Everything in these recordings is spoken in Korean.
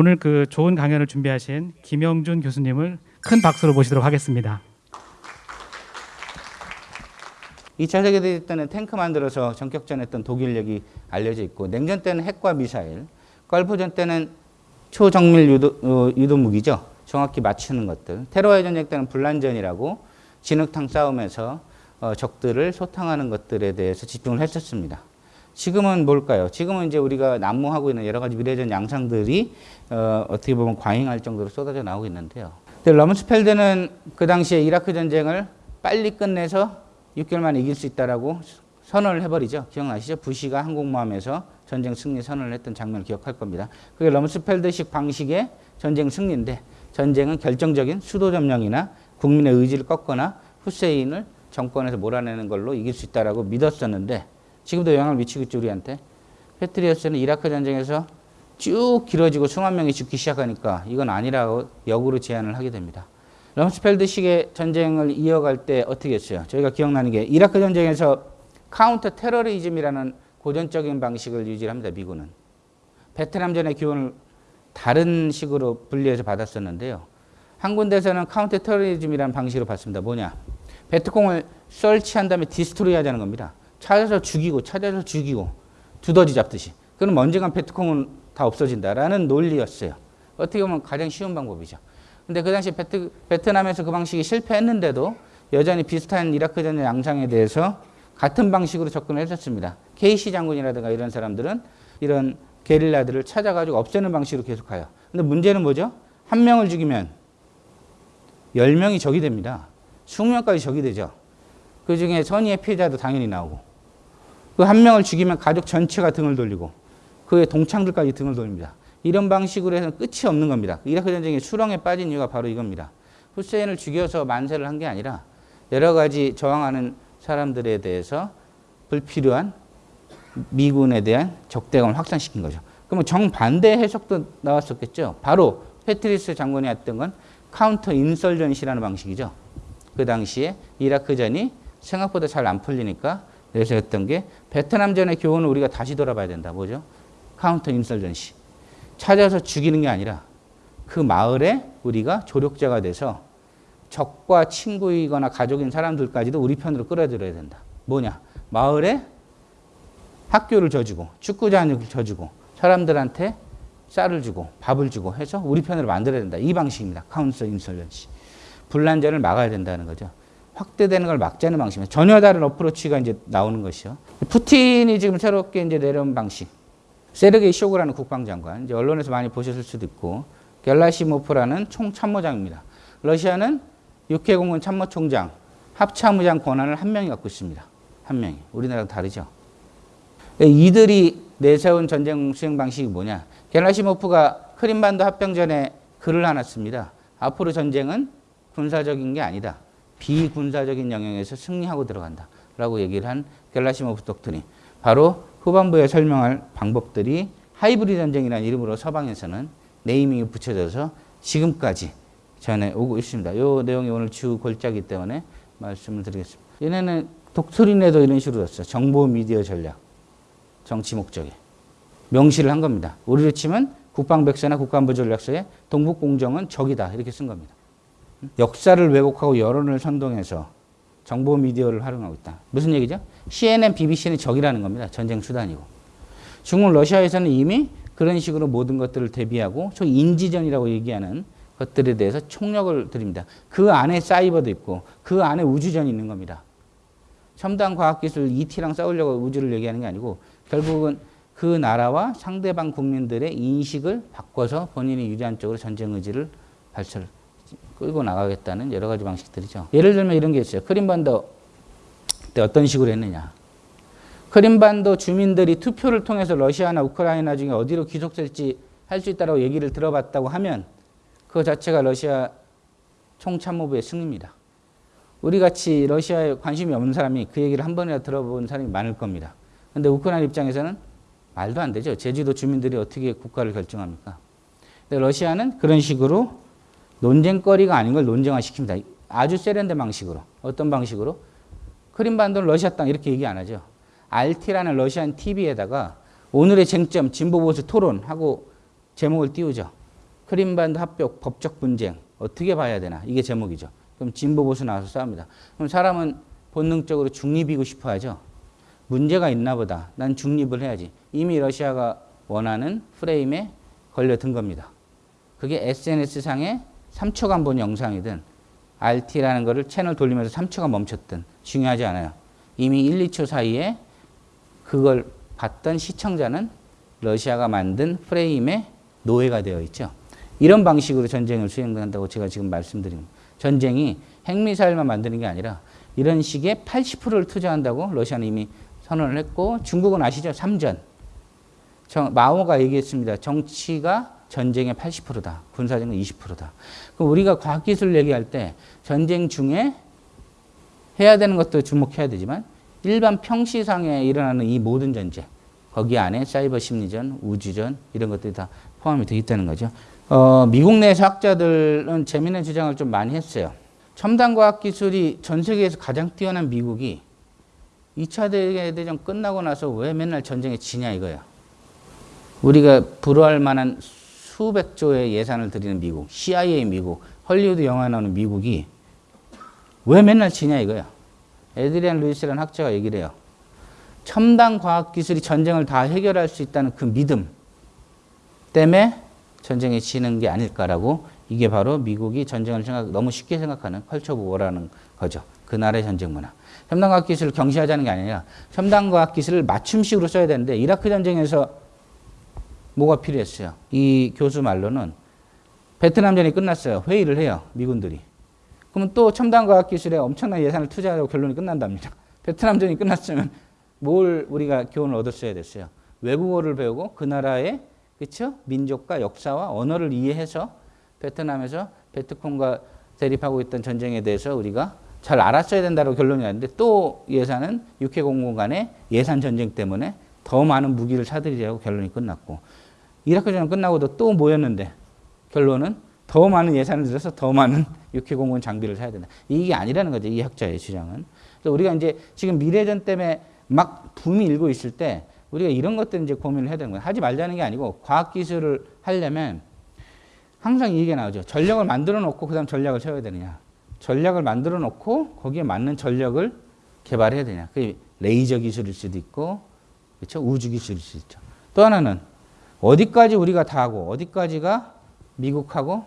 오늘 그 좋은 강연을 준비하신 김영준 교수님을 큰 박수로 모시도록 하겠습니다. 2차 세계대전 때는 탱크 만들어서 전격전했던 독일력이 알려져 있고 냉전 때는 핵과 미사일, 걸프전 때는 초정밀 유도, 어, 유도 무기죠. 정확히 맞추는 것들. 테러의 전쟁 때는 불란전이라고 진흙탕 싸움에서 어, 적들을 소탕하는 것들에 대해서 집중을 했었습니다. 지금은 뭘까요? 지금은 이제 우리가 난무하고 있는 여러 가지 미래전 양상들이 어, 어떻게 보면 과잉할 정도로 쏟아져 나오고 있는데요. 근데 러문스펠드는 그 당시에 이라크 전쟁을 빨리 끝내서 6개월 만에 이길 수 있다라고 선언을 해버리죠. 기억나시죠? 부시가 항공모함에서 전쟁 승리 선언을 했던 장면을 기억할 겁니다. 그게 럼스펠드식 방식의 전쟁 승리인데 전쟁은 결정적인 수도 점령이나 국민의 의지를 꺾거나 후세인을 정권에서 몰아내는 걸로 이길 수 있다라고 믿었었는데 지금도 영향을 미치고 있죠 우리한테. 퍼트레이어스는 이라크 전쟁에서 쭉 길어지고 수만 명이 죽기 시작하니까 이건 아니라고 역으로 제안을 하게 됩니다. 럼스펠드식의 전쟁을 이어갈 때 어떻게 했어요? 저희가 기억나는 게 이라크 전쟁에서 카운터 테러리즘이라는 고전적인 방식을 유지합니다. 미군은. 베트남전의 기원을 다른 식으로 분리해서 받았었는데요. 한 군데서는 카운터 테러리즘이라는 방식으로 봤습니다. 뭐냐? 베트콩을 설치한 다음에 디스트로이 하자는 겁니다. 찾아서 죽이고 찾아서 죽이고 두더지 잡듯이. 그럼 언젠간 베트콩은 다 없어진다라는 논리였어요. 어떻게 보면 가장 쉬운 방법이죠. 근데 그 당시 베트, 베트남에서 그 방식이 실패했는데도 여전히 비슷한 이라크 전쟁 양상에 대해서 같은 방식으로 접근을 했었습니다. 케이시 장군이라든가 이런 사람들은 이런 게릴라들을 찾아가지고 없애는 방식으로 계속 가요. 근데 문제는 뭐죠? 한 명을 죽이면 열 명이 적이 됩니다. 20명까지 적이 되죠. 그 중에 선의의 피해자도 당연히 나오고 그 한 명을 죽이면 가족 전체가 등을 돌리고 그의 동창들까지 등을 돌립니다. 이런 방식으로 해서 끝이 없는 겁니다. 이라크 전쟁이 수렁에 빠진 이유가 바로 이겁니다. 후세인을 죽여서 만세를 한 게 아니라 여러 가지 저항하는 사람들에 대해서 불필요한 미군에 대한 적대감을 확산시킨 거죠. 그러면 정반대 해석도 나왔었겠죠. 바로 퍼트레이어스 장군이 했던 건 counter insurgency라는 방식이죠. 그 당시에 이라크전이 생각보다 잘 안 풀리니까 그래서 했던 게 베트남전의 교훈을 우리가 다시 돌아봐야 된다. 뭐죠? counter insurgency. 찾아서 죽이는 게 아니라 그 마을에 우리가 조력자가 돼서 적과 친구이거나 가족인 사람들까지도 우리 편으로 끌어들여야 된다. 뭐냐? 마을에 학교를 져주고 축구장을 져주고 사람들한테 쌀을 주고 밥을 주고 해서 우리 편으로 만들어야 된다. 이 방식입니다. 카운서 인설런시. 분란전을 막아야 된다는 거죠. 확대되는 걸 막자는 방식입니다. 전혀 다른 어프로치가 이제 나오는 것이요. 푸틴이 지금 새롭게 이제 내려온 방식. 세르게이 쇼그라는 국방장관, 이제 언론에서 많이 보셨을 수도 있고, 겔라시모프라는 총참모장입니다. 러시아는 육해공군 참모총장, 합참의장 권한을 한 명이 갖고 있습니다. 한 명이. 우리나라랑 다르죠. 이들이 내세운 전쟁 수행 방식이 뭐냐. 겔라시모프가 크림반도 합병 전에 글을 하나 씁니다. 앞으로 전쟁은 군사적인 게 아니다. 비군사적인 영역에서 승리하고 들어간다. 라고 얘기를 한 겔라시모프 독트린. 바로 후반부에 설명할 방법들이 하이브리드 전쟁이라는 이름으로 서방에서는 네이밍이 붙여져서 지금까지 전해 오고 있습니다. 이 내용이 오늘 주 골자기 때문에 말씀을 드리겠습니다. 얘네는 독트린에도 이런 식으로 썼어요. 정보 미디어 전략. 정치 목적에. 명시를 한 겁니다. 우리로 치면 국방백서나 국가안보 전략서에 동북공정은 적이다. 이렇게 쓴 겁니다. 역사를 왜곡하고 여론을 선동해서 정보 미디어를 활용하고 있다. 무슨 얘기죠? CNN, BBC는 적이라는 겁니다. 전쟁 수단이고. 중국, 러시아에서는 이미 그런 식으로 모든 것들을 대비하고 소 인지전이라고 얘기하는 것들에 대해서 총력을 드립니다. 그 안에 사이버도 있고 그 안에 우주전이 있는 겁니다. 첨단 과학기술 ET랑 싸우려고 우주를 얘기하는 게 아니고 결국은 그 나라와 상대방 국민들의 인식을 바꿔서 본인이 유리한 쪽으로 전쟁 의지를 발설, 끌고 나가겠다는 여러 가지 방식들이죠. 예를 들면 이런 게 있어요. 크림반도 때 어떤 식으로 했느냐. 크림반도 주민들이 투표를 통해서 러시아나 우크라이나 중에 어디로 귀속될지 할 수 있다고 얘기를 들어봤다고 하면 그 자체가 러시아 총참모부의 승리입니다. 우리 같이 러시아에 관심이 없는 사람이 그 얘기를 한 번이라도 들어본 사람이 많을 겁니다. 근데 우크라이나 입장에서는 말도 안 되죠. 제주도 주민들이 어떻게 국가를 결정합니까? 근데 러시아는 그런 식으로 논쟁거리가 아닌 걸 논쟁화 시킵니다. 아주 세련된 방식으로. 어떤 방식으로? 크림반도는 러시아 땅 이렇게 얘기 안 하죠. RT라는 러시안 TV에다가 오늘의 쟁점 진보 보수 토론하고 제목을 띄우죠. 크림반도 합병 법적 분쟁 어떻게 봐야 되나 이게 제목이죠. 그럼 진보 보수 나와서 싸웁니다. 그럼 사람은 본능적으로 중립이고 싶어 하죠. 문제가 있나 보다. 난 중립을 해야지. 이미 러시아가 원하는 프레임에 걸려든 겁니다. 그게 SNS상에 3초간 본 영상이든 RT라는 거를 채널 돌리면서 3초간 멈췄든 중요하지 않아요. 이미 1, 2초 사이에 그걸 봤던 시청자는 러시아가 만든 프레임에 노예가 되어 있죠. 이런 방식으로 전쟁을 수행한다고 제가 지금 말씀드린. 전쟁이 핵미사일만 만드는 게 아니라 이런 식의 80%를 투자한다고 러시아는 이미 선언을 했고 중국은 아시죠? 삼전. 정, 마오가 얘기했습니다. 정치가 전쟁의 80%다. 군사적은 20%다. 그럼 우리가 과학기술 얘기할 때 전쟁 중에 해야 되는 것도 주목해야 되지만 일반 평시상에 일어나는 이 모든 전쟁 거기 안에 사이버 심리전, 우주전 이런 것들이 다 포함이 되어 있다는 거죠. 어, 미국 내에서 학자들은 재미있는 주장을 좀 많이 했어요. 첨단 과학 기술이 전 세계에서 가장 뛰어난 미국이 2차 대전 끝나고 나서 왜 맨날 전쟁에 지냐 이거예요. 우리가 부러워할 만한 수백 조의 예산을 들이는 미국, CIA 미국, 헐리우드 영화 나오는 미국이 왜 맨날 지냐 이거야. 에드리안 루이스라는 학자가 얘기를 해요. 첨단 과학 기술이 전쟁을 다 해결할 수 있다는 그 믿음 때문에 전쟁에 지는 게 아닐까라고 이게 바로 미국이 전쟁을 생각, 너무 쉽게 생각하는 culture of war라는 거죠. 그 나라의 전쟁 문화. 첨단 과학 기술을 경시하자는 게 아니라 첨단 과학 기술을 맞춤식으로 써야 되는데 이라크 전쟁에서 뭐가 필요했어요? 이 교수 말로는 베트남전이 끝났어요. 회의를 해요. 미군들이. 그러면 또 첨단 과학 기술에 엄청난 예산을 투자하고 결론이 끝난답니다. 베트남전이 끝났으면 뭘 우리가 교훈을 얻었어야 됐어요. 외국어를 배우고 그 나라의 그렇죠? 민족과 역사와 언어를 이해해서 베트남에서 베트콩과 대립하고 있던 전쟁에 대해서 우리가 잘 알았어야 된다고 결론이 났는데 또 예산은 육해 공군 간의 예산 전쟁 때문에 더 많은 무기를 사들이려고 결론이 끝났고 이라크전 끝나고도 또 모였는데 결론은 더 많은 예산을 들여서 더 많은 육해 공군 장비를 사야 된다. 이게 아니라는 거죠. 이 학자의 주장은. 그래서 우리가 이제 지금 미래전 때문에 막 붐이 일고 있을 때 우리가 이런 것들 이제 고민을 해야 되는 거예요. 하지 말자는 게 아니고 과학 기술을 하려면 항상 이 얘기가 나오죠. 전력을 만들어 놓고 그다음 전략을 세워야 되느냐. 전략을 만들어 놓고 거기에 맞는 전력을 개발해야 되냐. 그게 레이저 기술일 수도 있고 그렇죠? 우주 기술일 수도 있죠. 또 하나는 어디까지 우리가 다 하고 어디까지가 미국하고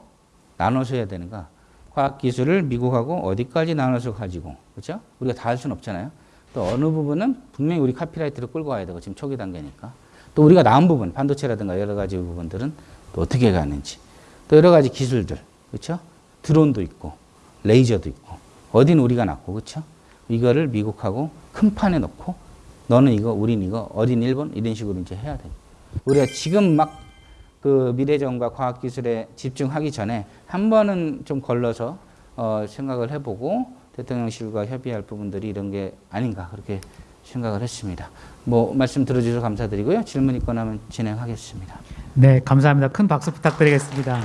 나눠서 해야 되는가? 과학 기술을 미국하고 어디까지 나눠서 가지고 그렇죠? 우리가 다 할 수는 없잖아요. 또 어느 부분은 분명히 우리 카피라이트를 끌고 가야 되고 지금 초기 단계니까 또 우리가 나은 부분 반도체라든가 여러 가지 부분들은 또 어떻게 가는지 또 여러 가지 기술들 그렇죠? 드론도 있고 레이저도 있고 어디는 우리가 낫고 그렇죠? 이거를 미국하고 큰 판에 놓고 너는 이거 우린 이거 어딘 일본 이런 식으로 이제 해야 돼. 우리가 지금 막 그 미래전과 과학기술에 집중하기 전에 한 번은 좀 걸러서 어, 생각을 해보고 대통령실과 협의할 부분들이 이런 게 아닌가 그렇게 생각을 했습니다. 뭐 말씀 들어주셔서 감사드리고요. 질문 있거나 하면 진행하겠습니다. 네, 감사합니다. 큰 박수 부탁드리겠습니다.